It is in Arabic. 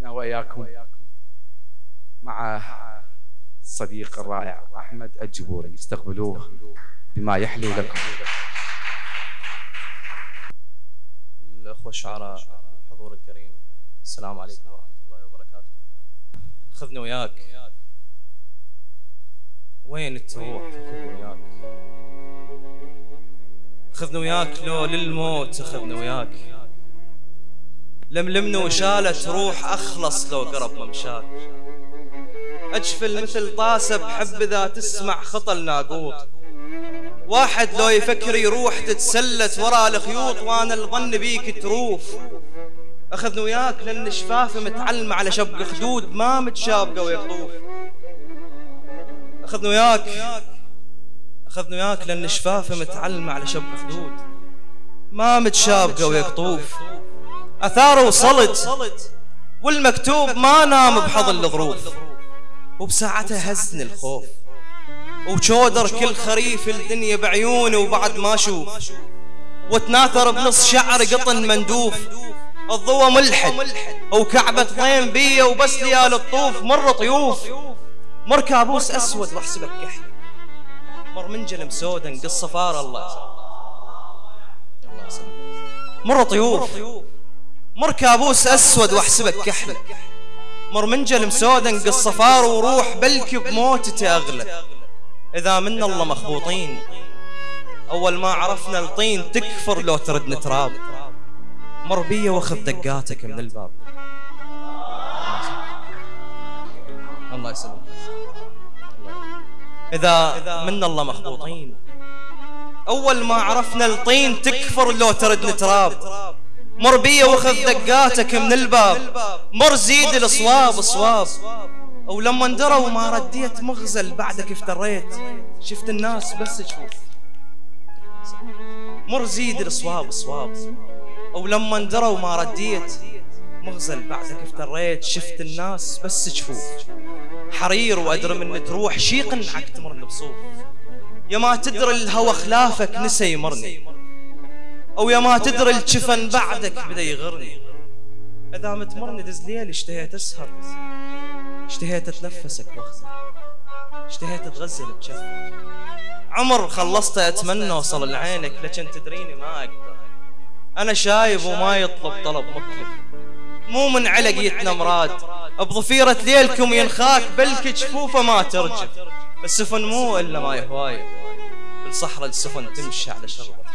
إحنا وإياكم مع الصديق الرائع أحمد الجبوري. استقبلوه بما يحلو لكم. الأخوة الشعراء الحضور الكريم السلام عليكم ورحمة الله وبركاته. خذني وياك. وين تروح؟ خذني وياك. خذني وياك لو للموت خذني وياك. لملمني وشالت روح أخلص لو قرب ممشاك أجفل مثل طاسة بحب إذا تسمع خطى الناقوط واحد لو يفكر يروح تتسلت ورا الخيوط وأنا الظن بيك تروف. اخذني وياك لأن شفافي متعلمة على شبق خدود ما متشابقة ويقطوف اخذني وياك. اخذني وياك لأن شفافي متعلمة على شبق خدود. ما متشابقة ويقطوف اثار وصلت والمكتوب ما نام بحظ الظروف وبساعتها هزني الخوف. وشودر كل خريف الدنيا بعيوني وبعد ما أشوف وتناثر بنص شعر قطن مندوف. الضوى ملحد. وكعبة ضيم بيا وبس ليال الطوف. مر طيوف. مر كابوس أسود واحسبك كحل مر منجل مسودا نقص صفار الله. مر طيوف. مر كابوس أسود واحسبك كحل. مر منجل مسودا نقص صفار وروح بلكي بموتتي اغلى إذا من الله مخبوطين أول ما عرفنا الطين تكفر لو تردنا تراب مر بيا وأخذ دقاتك من الباب. الله يسلمك. إذا من الله مخبوطين أول ما عرفنا الطين تكفر لو تردنا تراب مر بيا واخذ دقاتك من الباب. مر زيد الصواب صواب ولما اندروا ما رديت مغزل بعدك افتريت. شفت الناس بس تشوف مر زيد الصواب صواب ولما اندروا ما رديت مغزل بعدك افتريت. شفت الناس بس تشوف حرير وادري من تروح شي قنعك تمرني بصوف. يا ما تدري الهوى خلافك نسى يمرني. أو يا ما تدري الجفن بعدك بدأ يغرني. إذا متمرني دز ليل اشتهيت أسهر. اشتهيت أتنفسك واخزر اشتهيت أتغزل بجفك عمر خلصت أتمنى اوصل لعينك لكن تدريني ما أقدر. أنا شايب وما يطلب طلب مكلف مو من علقيتنا مراد. بضفيرة ليلكم ينخاك بلك جفوفة ما ترجف. السفن مو إلا ما يهوايه بالصحراء السفن تمشي على شربة.